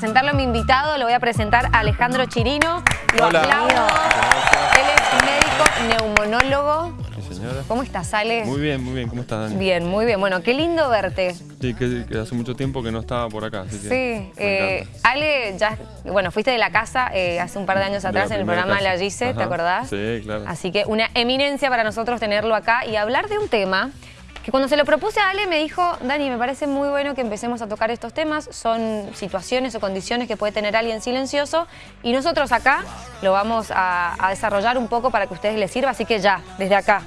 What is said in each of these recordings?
presentarlo a mi invitado, lo voy a presentar a Alejandro Chirino. Lo Hola. aplaudo. Él es médico neumonólogo. Sí, señora. ¿Cómo estás, Ale? Muy bien, muy bien. ¿Cómo estás, Dani? Bien, muy bien. Bueno, qué lindo verte. Sí, que, que hace mucho tiempo que no estaba por acá. Así Sí, eh. Ale, ya, bueno, fuiste de la casa eh, hace un par de años atrás en el programa casa. La Gise, ¿te acordás? Sí, claro. Así que una eminencia para nosotros tenerlo acá y hablar de un tema que cuando se lo propuse a Ale me dijo, Dani, me parece muy bueno que empecemos a tocar estos temas, son situaciones o condiciones que puede tener alguien silencioso y nosotros acá lo vamos a, desarrollar un poco para que a ustedes les sirva, así que ya, desde acá.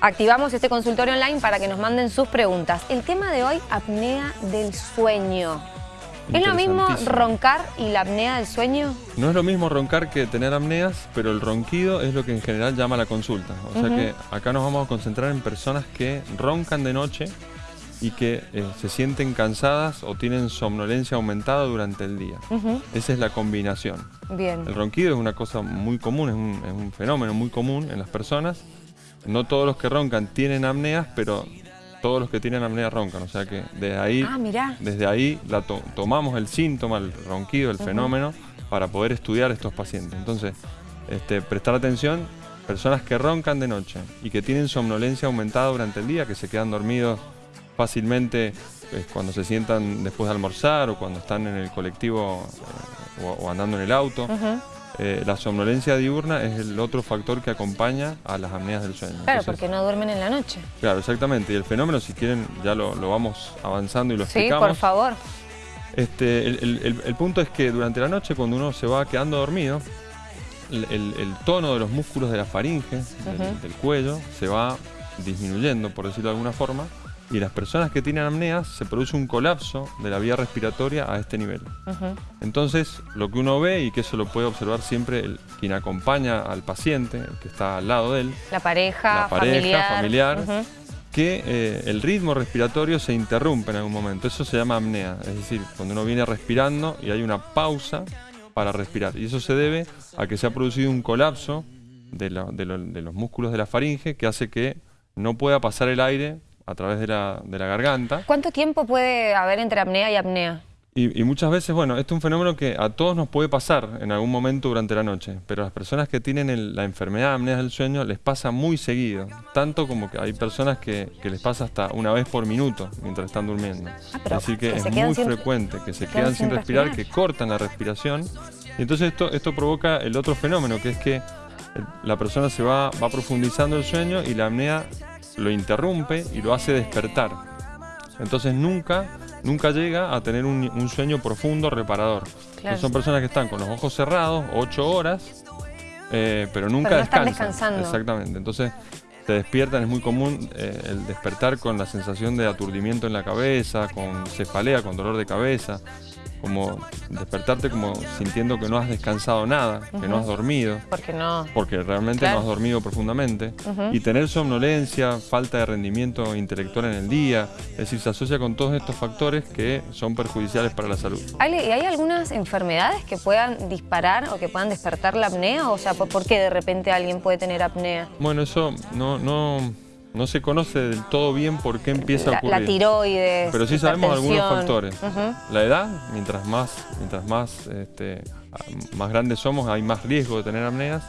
Activamos este consultorio online para que nos manden sus preguntas. El tema de hoy, apnea del sueño. ¿Es lo mismo roncar y la apnea del sueño? No es lo mismo roncar que tener apneas, pero el ronquido es lo que en general llama la consulta. O sea que acá nos vamos a concentrar en personas que roncan de noche y que eh, se sienten cansadas o tienen somnolencia aumentada durante el día. Esa es la combinación. Bien. El ronquido es una cosa muy común, es un, es un fenómeno muy común en las personas. No todos los que roncan tienen apneas, pero todos los que tienen apnea roncan. O sea que desde ahí, Ah, desde ahí la to- tomamos el síntoma, el ronquido, el fenómeno, para poder estudiar estos pacientes. Entonces, este, prestar atención, personas que roncan de noche y que tienen somnolencia aumentada durante el día, que se quedan dormidos fácilmente pues, cuando se sientan después de almorzar o cuando están en el colectivo eh, o, o andando en el auto. Eh, la somnolencia diurna es el otro factor que acompaña a las apneas del sueño. Claro, Entonces, porque no duermen en la noche. Claro, exactamente. Y el fenómeno, si quieren, ya lo, lo vamos avanzando y lo Sí, explicamos. por favor. Este, el, el- el- el punto es que durante la noche, cuando uno se va quedando dormido, el, tono de los músculos de la faringe, del, del cuello, se va disminuyendo, por decirlo de alguna forma, y las personas que tienen apneas se produce un colapso de la vía respiratoria a este nivel. Entonces, lo que uno ve, y que eso lo puede observar siempre el- quien acompaña al paciente, el que está al lado de él, La pareja, La pareja, familiar. que eh, el ritmo respiratorio se interrumpe en algún momento. Eso se llama apnea, es decir, cuando uno viene respirando y hay una pausa para respirar. Y eso se debe a que se ha producido un colapso de, la- de lo- de los músculos de la faringe que hace que no pueda pasar el aire a través de la, de la garganta. ¿Cuánto tiempo puede haber entre apnea y apnea? Y, y muchas veces, bueno, este es un fenómeno que a todos nos puede pasar en algún momento durante la noche, pero a las personas que tienen el- la enfermedad de apnea del sueño les pasa muy seguido, tanto como que hay personas que, que les pasa hasta una vez por minuto mientras están durmiendo. Ah, es decir, que, es muy sin- frecuente que se quedan sin respirar, respirar. que cortan la respiración, y entonces esto, esto provoca el otro fenómeno, que es que la persona se va, va profundizando el sueño y la apnea lo interrumpe y lo hace despertar. Entonces nunca, nunca llega a tener un, un sueño profundo, reparador. Claro. Son personas que están con los ojos cerrados, ocho horas, eh, pero nunca Pero no están descansan. descansando. Exactamente. Entonces se despiertan, es muy común eh, el despertar con la sensación de aturdimiento en la cabeza, con cefalea, con dolor de cabeza, como despertarte como sintiendo que no has descansado nada, que no has dormido Porque no. porque realmente Claro. no has dormido profundamente, y tener somnolencia, falta de rendimiento intelectual en el día, es decir, se asocia con todos estos factores que son perjudiciales para la salud. Ale, ¿y hay algunas enfermedades que puedan disparar o que puedan despertar la apnea? O sea, ¿por por qué de repente alguien puede tener apnea? Bueno, eso no, no, no se conoce del todo bien por qué empieza a ocurrir. la tiroides. Pero sí sabemos algunos factores. La edad, mientras más, mientras más, este, más grandes somos, hay más riesgo de tener apneas.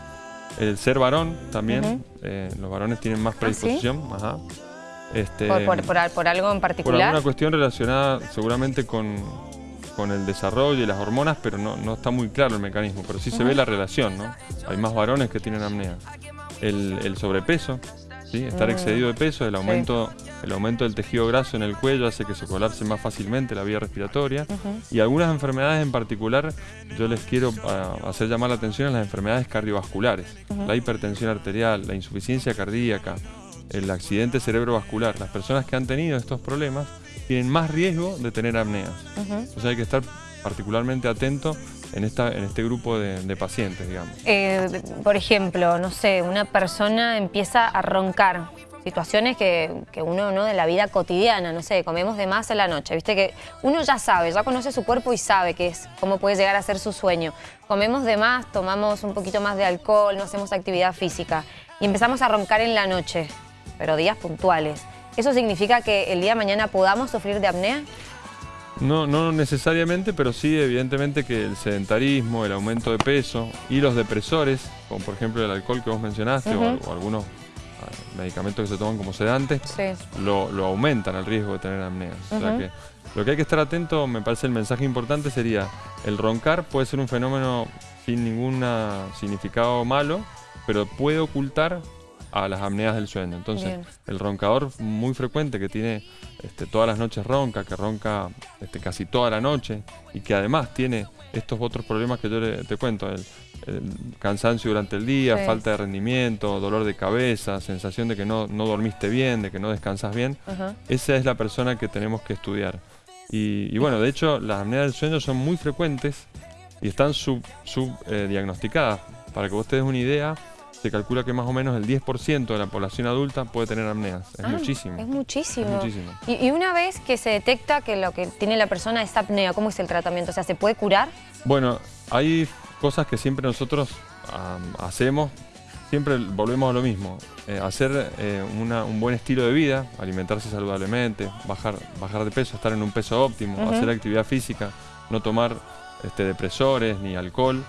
El ser varón también, eh, los varones tienen más ¿sí? predisposición. ajá. Este, Por, por- por al- por algo en Por particular. alguna cuestión relacionada seguramente con, con el desarrollo y las hormonas, pero no, no está muy claro el mecanismo, pero sí se ve la relación, ¿no? Hay más varones que tienen apnea. El, el sobrepeso, ¿sí? Estar Mm. excedido de peso, el aumento, el aumento del tejido graso en el cuello hace que se colapse más fácilmente la vía respiratoria. Y algunas enfermedades en particular, yo les quiero ah, hacer llamar la atención a las enfermedades cardiovasculares. La hipertensión arterial, la insuficiencia cardíaca, el accidente cerebrovascular. Las personas que han tenido estos problemas tienen más riesgo de tener apneas. Ujú. O sea, hay que estar particularmente atento en, esta, en este grupo de, pacientes, digamos. Eh, por ejemplo, no sé, una persona empieza a roncar. Situaciones que, que uno, ¿no? De la vida cotidiana, no sé, comemos de más en la noche, viste que uno ya sabe, ya conoce su cuerpo y sabe qué es, cómo puede llegar a ser su sueño. Comemos de más, tomamos un poquito más de alcohol, no hacemos actividad física y empezamos a roncar en la noche, pero días puntuales. ¿Eso significa que el día de mañana podamos sufrir de apnea? No, no necesariamente, pero sí evidentemente que el sedentarismo, el aumento de peso y los depresores, como por ejemplo el alcohol que vos mencionaste o, algunos ah, medicamentos que se toman como sedantes, lo, aumentan el riesgo de tener apnea. O sea que lo que hay que estar atento, me parece el mensaje importante sería, el roncar puede ser un fenómeno sin ningún significado malo, pero puede ocultar a las apneas del sueño. Entonces, el roncador muy frecuente que tiene este, todas las noches ronca, que ronca este, casi toda la noche y que además tiene estos otros problemas que yo te cuento, el, cansancio durante el día, falta de rendimiento, dolor de cabeza, sensación de que no, dormiste bien, de que no descansas bien, esa es la persona que tenemos que estudiar. Y, bueno, de hecho, las apneas del sueño son muy frecuentes y están subdiagnosticadas. Sub, eh, Para que vos te des una idea, se calcula que más o menos el 10% de la población adulta puede tener apneas. Es ah, muchísimo. Es muchísimo. Y, una vez que se detecta que lo que tiene la persona es apnea, ¿cómo es el tratamiento? O sea, ¿se puede curar? Bueno, hay cosas que siempre nosotros hacemos, siempre volvemos a lo mismo. Eh, hacer eh, un buen estilo de vida, alimentarse saludablemente, bajar, bajar de peso, estar en un peso óptimo, hacer actividad física, no tomar este, depresores ni alcohol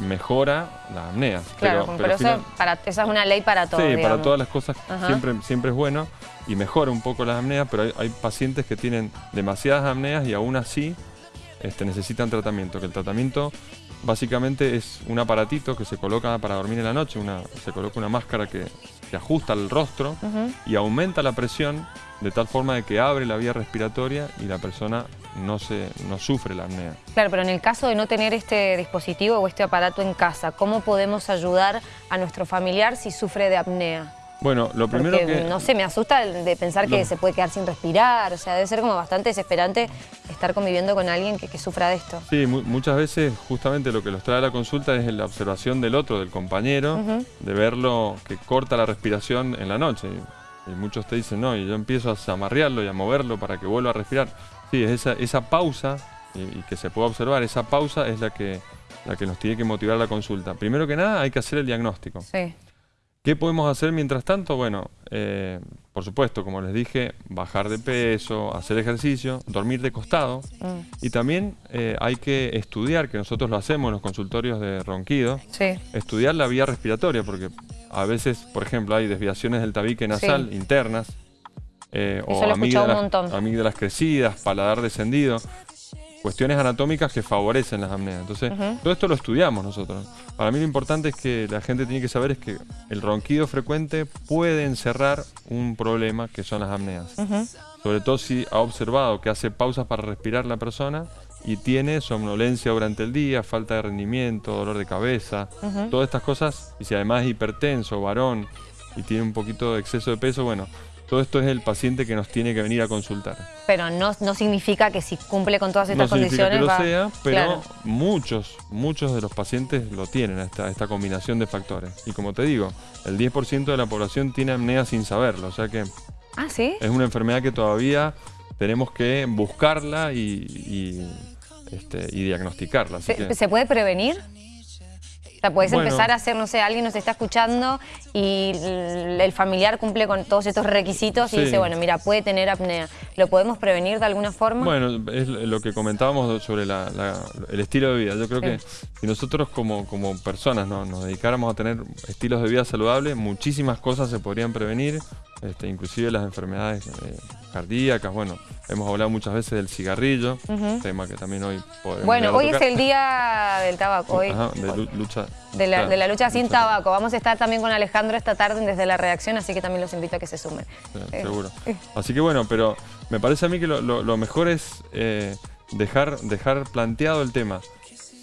mejora la apnea. Claro, pero, eso para, esa es una ley para todo. Sí, para todas las cosas siempre, siempre es bueno y mejora un poco las apneas, pero hay, pacientes que tienen demasiadas apneas y aún así este, necesitan tratamiento, que el tratamiento básicamente es un aparatito que se coloca para dormir en la noche, una, se coloca una máscara que, que ajusta el rostro y aumenta la presión de tal forma de que abre la vía respiratoria y la persona no, se, no sufre la apnea. Claro, pero en el caso de no tener este dispositivo o este aparato en casa, ¿cómo podemos ayudar a nuestro familiar si sufre de apnea? Bueno, lo primero que... no sé, me asusta de pensar que se puede quedar sin respirar, o sea, debe ser como bastante desesperante estar conviviendo con alguien que, sufra de esto. Sí, muchas veces justamente lo que los trae a la consulta es la observación del otro, del compañero, de verlo que corta la respiración en la noche. Y muchos te dicen, no, y yo empiezo a zamarrearlo y a moverlo para que vuelva a respirar. Sí, esa, esa pausa, y, que se pueda observar, esa pausa es la que, la que nos tiene que motivar la consulta. Primero que nada hay que hacer el diagnóstico. Sí. ¿Qué podemos hacer mientras tanto? Bueno, eh, por supuesto, como les dije, bajar de peso, hacer ejercicio, dormir de costado. Mm. Y también eh, hay que estudiar, que nosotros lo hacemos en los consultorios de ronquido, estudiar la vía respiratoria, porque a veces, por ejemplo, hay desviaciones del tabique nasal internas, eh, o amígdalas, crecidas, paladar descendido, cuestiones anatómicas que favorecen las apneas. Entonces, todo esto lo estudiamos nosotros. Para mí lo importante es que la gente tiene que saber es que el ronquido frecuente puede encerrar un problema que son las apneas. Sobre todo si ha observado que hace pausas para respirar la persona y tiene somnolencia durante el día, falta de rendimiento, dolor de cabeza, todas estas cosas, y si además es hipertenso, varón, y tiene un poquito de exceso de peso, bueno, todo esto es el paciente que nos tiene que venir a consultar. Pero no, no significa que si cumple con todas estas condiciones... No significa que lo sea, pero muchos, muchos de los pacientes lo tienen, esta, esta combinación de factores. Y como te digo, el 10% de la población tiene apnea sin saberlo, o sea que... Ah, ¿sí? Es una enfermedad que todavía tenemos que buscarla y, este, diagnosticarla. ¿Se puede prevenir? O sea, puedes empezar a hacer, no sé, alguien nos está escuchando y el familiar cumple con todos estos requisitos y dice, bueno, mira, puede tener apnea. ¿Lo podemos prevenir de alguna forma? Bueno, es lo que comentábamos sobre el estilo de vida. Yo creo que si nosotros como, como personas nos dedicáramos a tener estilos de vida saludables, muchísimas cosas se podrían prevenir, este, inclusive las enfermedades eh, cardíacas, bueno, hemos hablado muchas veces del cigarrillo, tema que también hoy podemos Bueno, hoy es el día del tabaco, hoy, de lucha. De la, lucha sin tabaco. Vamos a estar también con Alejandro esta tarde desde la redacción, así que también los invito a que se sumen. Eh, seguro. Eh. Así que bueno, pero me parece a mí que lo, mejor es dejar, dejar planteado el tema.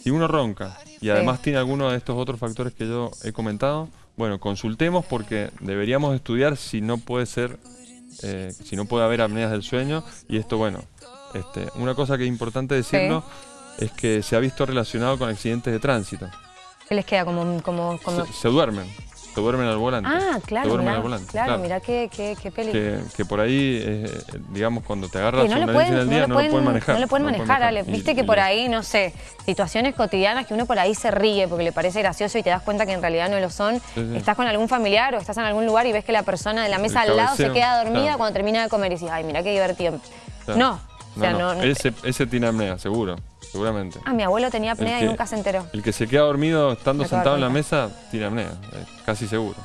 Si uno ronca y además tiene alguno de estos otros factores que yo he comentado, bueno, consultemos porque deberíamos estudiar si no puede ser, eh, si no puede haber apneas del sueño. Y esto, bueno, este, una cosa que es importante decirlo es que se ha visto relacionado con accidentes de tránsito. ¿Qué les queda como...? como, se duermen se duermen al volante. Ah, claro, mirá, al volante. Claro, mira qué, qué, qué peligro. Que, por ahí, eh, digamos, cuando te agarras no la en el día, no, lo pueden manejar. No lo pueden manejar, Ale. Viste que por ahí, no sé, situaciones cotidianas que uno por ahí se ríe porque le parece gracioso y te das cuenta que en realidad no lo son. Estás con algún familiar o estás en algún lugar y ves que la persona de la mesa al lado se queda dormida cuando termina de comer y dices, ay, mira qué divertido. No, O sea, no, no. no- Ese, ese tiene apnea, seguro, seguramente. Ah, mi abuelo tenía apnea El y que- nunca se enteró. El que se queda dormido estando sentado en la mesa tiene apnea, eh, casi seguro.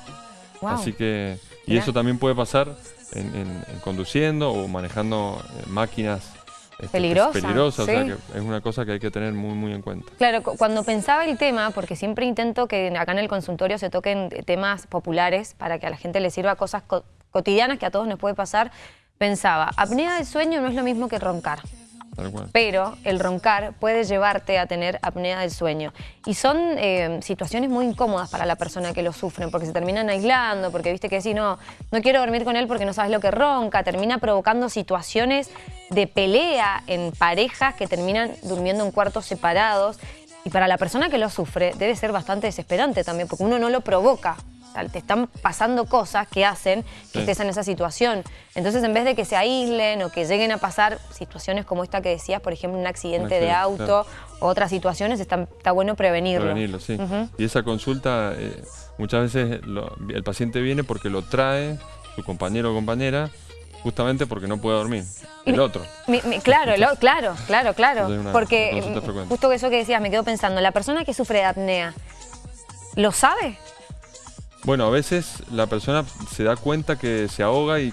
Wow. Así que, y Mirá. eso también puede pasar en, en- en conduciendo o manejando eh, máquinas este, Peligrosas, peligrosas, o sea que es una cosa que hay que tener muy, muy en cuenta. Claro, cu- cuando pensaba el tema, porque siempre intento que acá en el consultorio se toquen temas populares para que a la gente le sirva cosas co- cotidianas que a todos nos puede pasar, pensaba, apnea del sueño no es lo mismo que roncar. Pero el roncar puede llevarte a tener apnea del sueño. Y son eh, situaciones muy incómodas para la persona que lo sufren, porque se terminan aislando, porque viste que si no, no quiero dormir con él porque no sabes lo que ronca, termina provocando situaciones de pelea en parejas que terminan durmiendo en cuartos separados. Y para la persona que lo sufre debe ser bastante desesperante también, porque uno no lo provoca. O sea, te están pasando cosas que hacen que estés en esa situación. Entonces, en vez de que se aíslen o que lleguen a pasar situaciones como esta que decías, por ejemplo, un accidente de auto o otras situaciones, está, está bueno prevenirlo. Prevenirlo, sí. Y esa consulta, eh, muchas veces lo- el paciente viene porque lo trae su compañero o compañera, justamente porque no puede dormir. El otro. Mi- mi- claro, lo- claro, claro, claro. Porque justo eso que decías, me quedo pensando, la persona que sufre de apnea, ¿lo sabe? Bueno, a veces la persona se da cuenta que se ahoga y,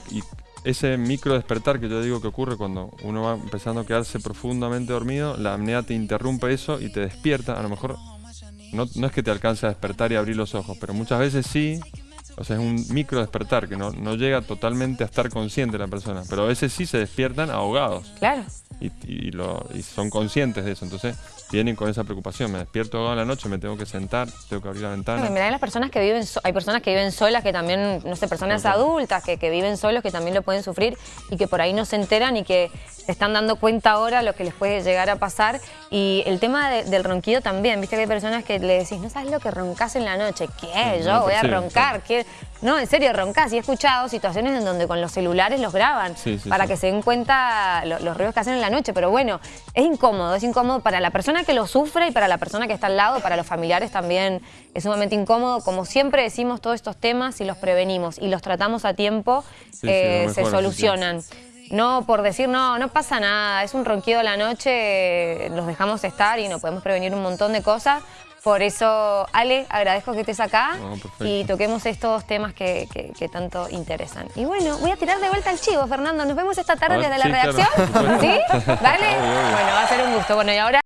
ese micro despertar que yo digo que ocurre cuando uno va empezando a quedarse profundamente dormido, la apnea te interrumpe eso y te despierta. A lo mejor no, no es que te alcance a despertar y abrir los ojos, pero muchas veces sí. O sea, es un micro despertar que no, no llega totalmente a estar consciente la persona, pero a veces sí se despiertan ahogados Claro. y, y lo- y son conscientes de eso. Entonces vienen con esa preocupación. Me despierto ahogado en la noche, me tengo que sentar, tengo que abrir la ventana. Bueno, mirá, hay las personas que viven, so- hay personas que viven solas, que también, no sé, personas adultas que, que viven solos, que también lo pueden sufrir y que por ahí no se enteran y que se están dando cuenta ahora lo que les puede llegar a pasar. Y el tema de- del ronquido también, viste que hay personas que le decís, no sabes lo que roncas en la noche. ¿Qué? Yo voy a roncar. ¿Qué? No, en serio, roncas. Y he escuchado situaciones en donde con los celulares los graban Sí, sí, para sí. que se den cuenta lo- los ruidos que hacen en la noche. Pero bueno, es incómodo, es incómodo para la persona que lo sufre y para la persona que está al lado, para los familiares también es sumamente incómodo. Como siempre decimos todos estos temas, si los prevenimos y los tratamos a tiempo, eh, se solucionan. No por decir, no, no pasa nada, es un ronquido a la noche, los dejamos estar y nos podemos prevenir un montón de cosas. Por eso, Ale, agradezco que estés acá No, y toquemos estos temas que, que- que tanto interesan. Y bueno, voy a tirar de vuelta el chivo, Fernando. Nos vemos esta tarde ver, desde la sí, redacción. ¿Sí? Obvio. Bueno, va a ser un gusto. Bueno, y ahora...